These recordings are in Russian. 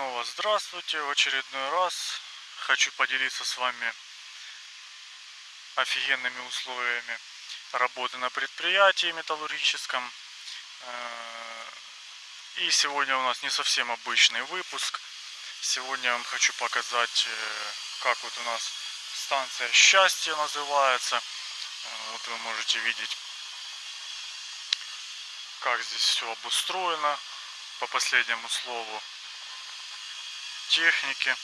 снова здравствуйте. В очередной раз хочу поделиться с вами офигенными условиями работы на предприятии металлургическом. Э, и сегодня у нас не совсем обычный выпуск. Сегодня я вам хочу показать, э, как вот у нас станция счастья называется. Э, вот вы можете видеть, как здесь все обустроено по последнему слову техники.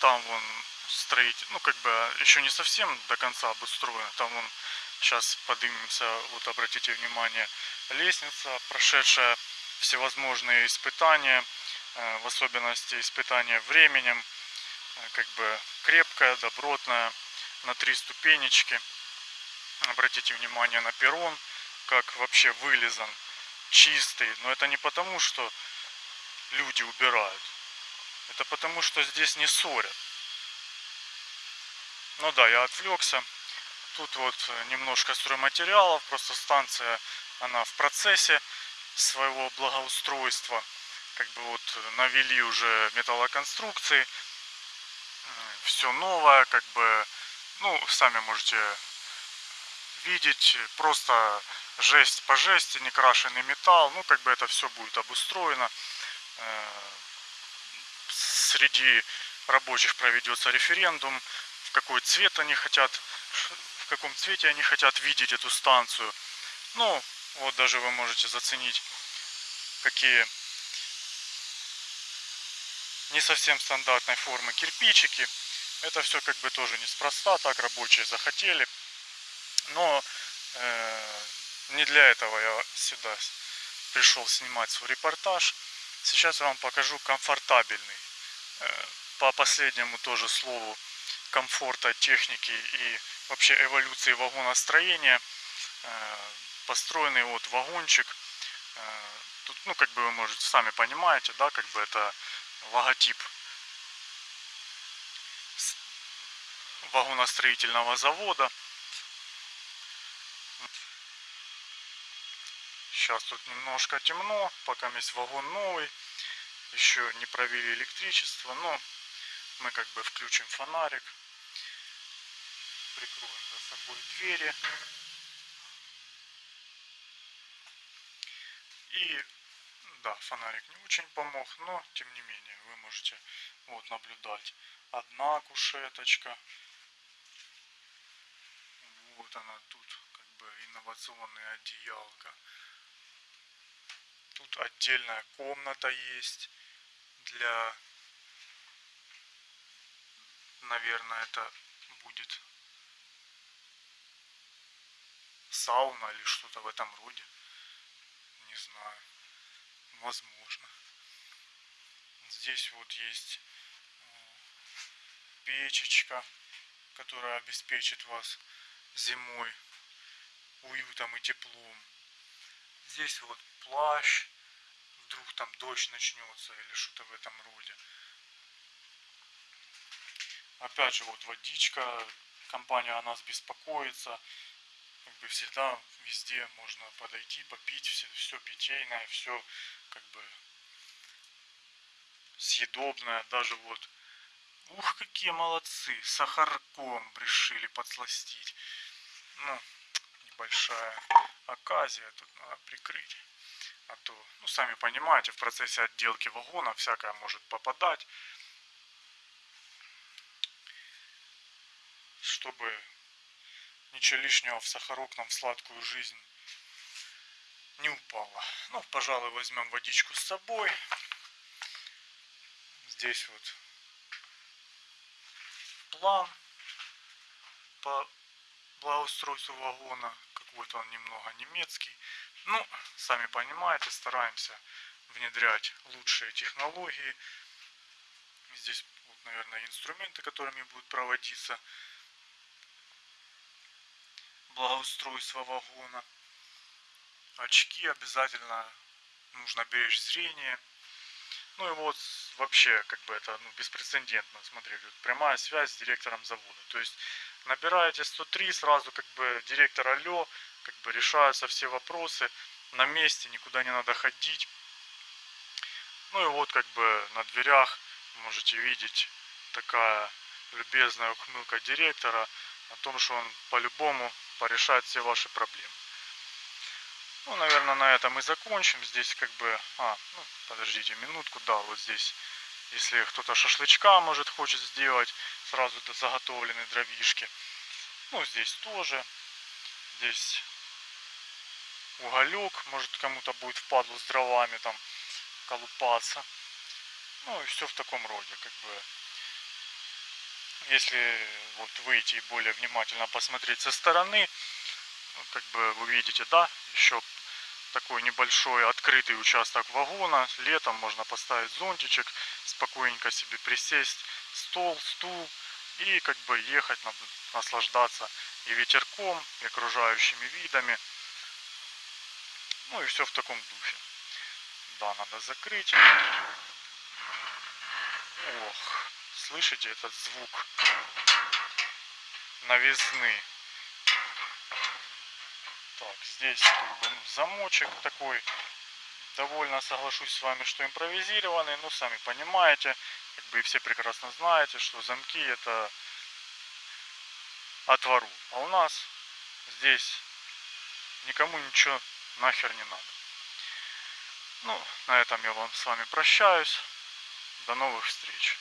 Там вон строить, ну как бы еще не совсем до конца обустроено. Там вон сейчас поднимемся, вот обратите внимание, лестница, прошедшая всевозможные испытания, э, в особенности испытания временем, э, как бы крепкая, добротная, на три ступенечки. Обратите внимание на перрон, как вообще вылезан, чистый. Но это не потому, что люди убирают. Это потому, что здесь не ссорят. Ну да, я отвлекся. Тут вот немножко стройматериалов, просто станция, она в процессе своего благоустройства. Как бы вот навели уже металлоконструкции. Все новое, как бы, ну, сами можете видеть, просто жесть по жести, некрашенный металл. Ну, как бы это все будет обустроено. Э, среди рабочих проведется референдум, в какой цвет они хотят, в каком цвете они хотят видеть эту станцию. Ну, вот даже вы можете заценить, какие не совсем стандартной формы кирпичики. Это все как бы тоже неспроста, так рабочие захотели. Но э, не для этого я сюда пришел снимать свой репортаж. Сейчас я вам покажу комфортабельный. Э, по последнему тоже слову комфорта техники и вообще эволюции вагоностроения э, построенный вот вагончик. Э, тут, ну, как бы вы можете сами понимаете, да, как бы это логотип вагоностроительного завода. Сейчас тут немножко темно, пока есть вагон новый. Еще не провели электричество, но мы как бы включим фонарик. Прикроем за собой двери. И да, фонарик не очень помог, но тем не менее вы можете вот наблюдать. Одна кушеточка. Вот она тут, как бы инновационная одеялка. Тут отдельная комната есть для, наверное, это будет сауна или что-то в этом роде. Не знаю. Возможно. Здесь вот есть э, печечка, которая обеспечит вас зимой уютом и теплом. Здесь вот плащ, вдруг там дождь начнется или что-то в этом роде. Опять же, вот водичка, компания о нас беспокоится. Как бы всегда везде можно подойти, попить, все, все питейное, все как бы съедобное. Даже вот, ух, какие молодцы, сахарком решили подсластить. Ну, небольшая оказия тут надо прикрыть. А то, ну, сами понимаете, в процессе отделки вагона всякое может попадать. Чтобы ничего лишнего в сахарок нам в сладкую жизнь не упало. Ну, пожалуй, возьмем водичку с собой. Здесь вот план по благоустройству вагона. Какой-то он немного немецкий. Ну, сами понимаете, стараемся внедрять лучшие технологии. Здесь, вот, наверное, инструменты, которыми будет проводиться благоустройство вагона. Очки обязательно нужно беречь зрение. Ну и вот вообще, как бы это ну, беспрецедентно, смотрите, прямая связь с директором завода. То есть набираете 103, сразу как бы директор алло, как бы решаются все вопросы на месте, никуда не надо ходить. Ну и вот как бы на дверях можете видеть такая любезная ухмылка директора о том, что он по-любому порешает все ваши проблемы. Ну, наверное, на этом и закончим. Здесь как бы... А, ну, подождите минутку. Да, вот здесь, если кто-то шашлычка, может, хочет сделать, сразу заготовленные дровишки. Ну, здесь тоже. Здесь уголек, может, кому-то будет впадлу с дровами там колупаться. Ну, и все в таком роде, как бы. Если вот выйти и более внимательно посмотреть со стороны, ну, как бы вы видите, да, еще такой небольшой открытый участок вагона. Летом можно поставить зонтичек, спокойненько себе присесть, стол, стул и как бы ехать, наслаждаться и ветерком, и окружающими видами. Ну и все в таком духе. Да, надо закрыть. Ох, слышите этот звук новизны? Так, здесь как бы, замочек такой. Довольно соглашусь с вами, что импровизированный. Но сами понимаете, как бы все прекрасно знаете, что замки это от вору. А у нас здесь никому ничего нахер не надо. Ну, на этом я вам с вами прощаюсь. До новых встреч.